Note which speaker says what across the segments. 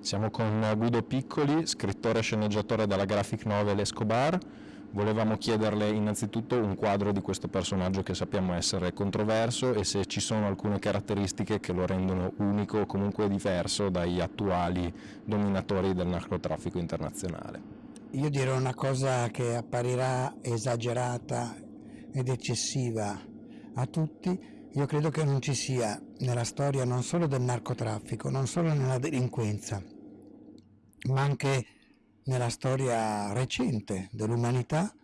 Speaker 1: Siamo con Guido Piccoli, scrittore e sceneggiatore della graphic novel Escobar. Volevamo chiederle innanzitutto un quadro di questo personaggio che sappiamo essere controverso e se ci sono alcune caratteristiche che lo rendono unico o comunque diverso dagli attuali dominatori del narcotraffico internazionale.
Speaker 2: Io dirò una cosa che apparirà esagerata ed eccessiva a tutti, io credo che non ci sia nella storia non solo del narcotraffico, non solo nella delinquenza, ma anche nella storia recente dell'umanità,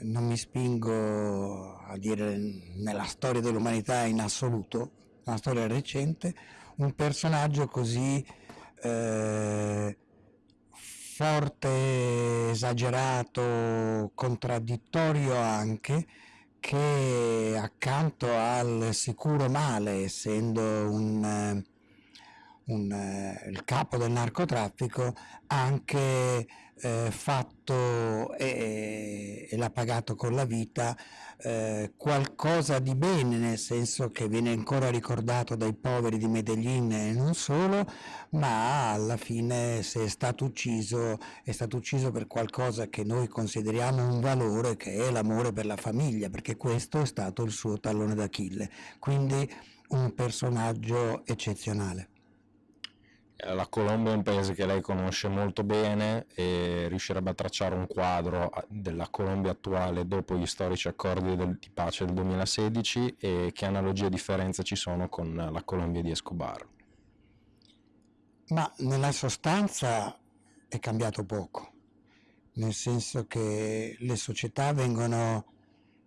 Speaker 2: non mi spingo a dire nella storia dell'umanità in assoluto, nella storia recente, un personaggio così eh, forte, esagerato, contraddittorio anche, che accanto al sicuro male, essendo un, eh, un, eh, il capo del narcotraffico, ha anche eh, fatto e, e l'ha pagato con la vita eh, qualcosa di bene, nel senso che viene ancora ricordato dai poveri di Medellin e non solo, ma alla fine se è stato ucciso, è stato ucciso per qualcosa che noi consideriamo un valore, che è l'amore per la famiglia, perché questo è stato il suo tallone d'Achille. Quindi un personaggio eccezionale.
Speaker 1: Eh, la Colombia è un paese che lei conosce molto bene e riuscirebbe a tracciare un quadro della Colombia attuale dopo gli storici accordi del, di pace del 2016 e che analogie e differenze ci sono con la Colombia di Escobar.
Speaker 2: Ma nella sostanza è cambiato poco, nel senso che le società vengono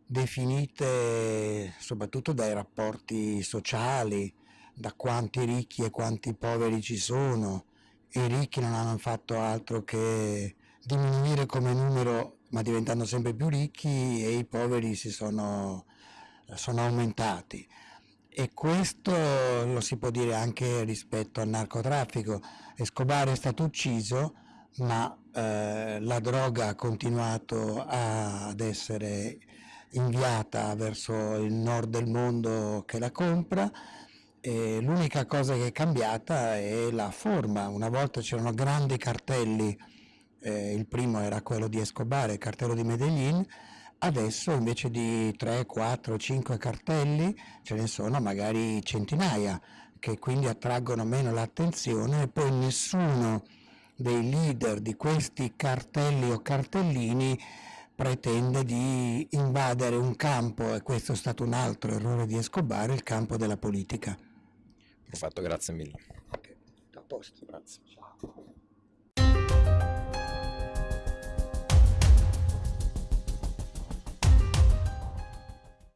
Speaker 2: definite soprattutto dai rapporti sociali, da quanti ricchi e quanti poveri ci sono. I ricchi non hanno fatto altro che diminuire come numero ma diventando sempre più ricchi e i poveri si sono, sono aumentati e questo lo si può dire anche rispetto al narcotraffico. Escobar è stato ucciso ma eh, la droga ha continuato a, ad essere inviata verso il nord del mondo che la compra l'unica cosa che è cambiata è la forma, una volta c'erano grandi cartelli, eh, il primo era quello di Escobar, il cartello di Medellin, adesso invece di 3, 4, 5 cartelli ce ne sono magari centinaia che quindi attraggono meno l'attenzione e poi nessuno dei leader di questi cartelli o cartellini pretende di invadere un campo, e questo è stato un altro errore di Escobar, il campo della politica.
Speaker 1: Perfetto, grazie mille.
Speaker 2: Ok, a posto.
Speaker 1: Grazie.